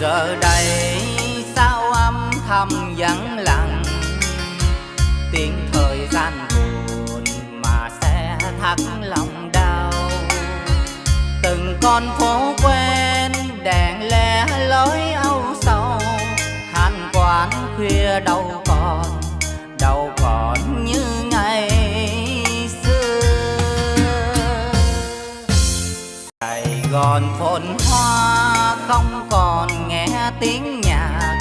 Giờ đây sao âm thầm vắng lặng? Tiếng thời gian buồn mà sẽ thắt lòng đau. Từng con phố quen đèn lẻ lối âu sầu. Hàn quán khuya đâu còn đâu còn như ngày xưa. Sài Gòn phồn hoa không tiếng nhạc.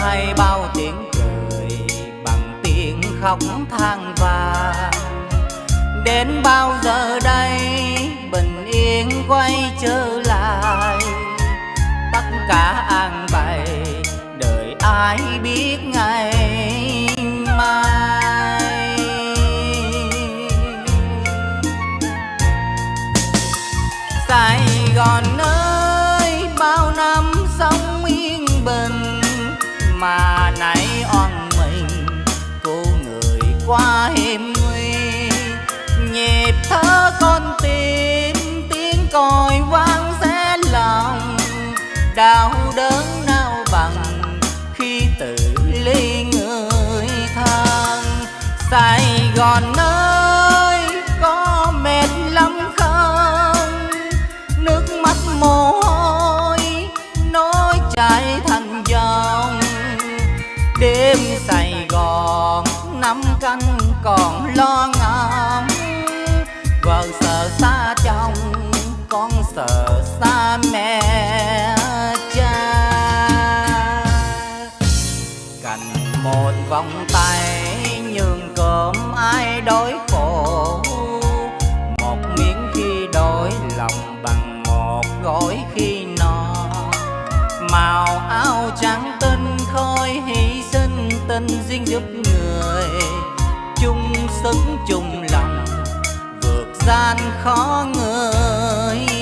Hay bao tiếng cười bằng tiếng khóc than vàng đến bao giờ đây bình yên quay trở lại? Tất cả an bày đời ai biết ngày mà nãy oan mình. Cô người qua hiểm nguy, nhịp thở con tim, tiếng còi vang xé lòng. Đau đớn nào bằng khi tự ly người thân. Sài Gòn nơi đêm Sài Gòn năm canh còn lo ngóng vợ sợ xa chồng, con sợ xa mẹ. Kiếp người. Chung sức chung lòng vượt gian khó người.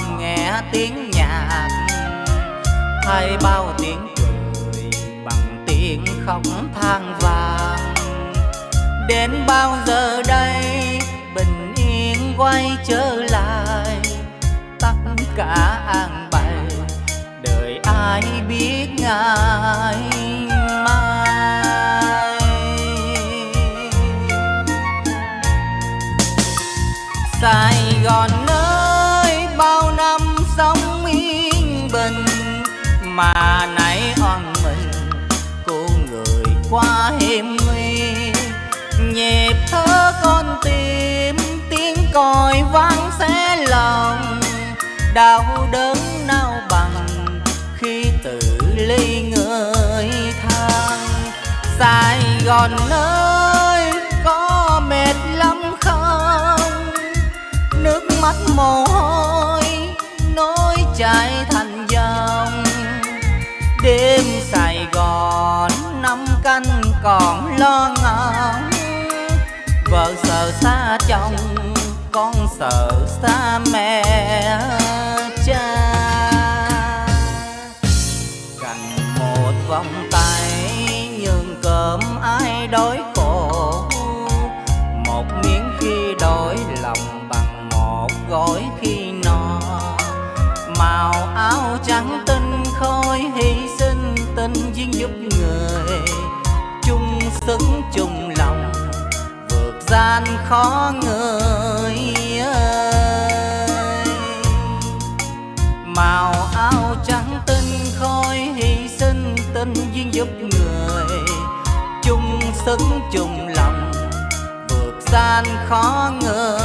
Còn nghe tiếng nhạc. Hay bao tiếng cười bằng tiếng khóc than vàng đến bao giờ mà nãy oan mình, cô người qua hiểm nguy. Nhịp thơ con tim tiếng còi vang xé lòng. Đau đớn nao bằng khi tự ly người thân Sài Gòn ơi, có mệt lắm không? Nước mắt mồ hôi nỗi chảy lo ngóng vợ sợ xa chồng, con sợ xa mẹ cha. Cần một vòng tay, nhường cơm ai đói khổ. Một miếng khi đổi lòng bằng một gói khi no. Màu áo trắng tinh khôi, hy sinh tình duyên giúp người sức chung lòng, vượt gian khó người ơi. Màu áo trắng tinh khôi hy sinh tinh duyên giúp người, chung sức chung lòng, vượt gian khó người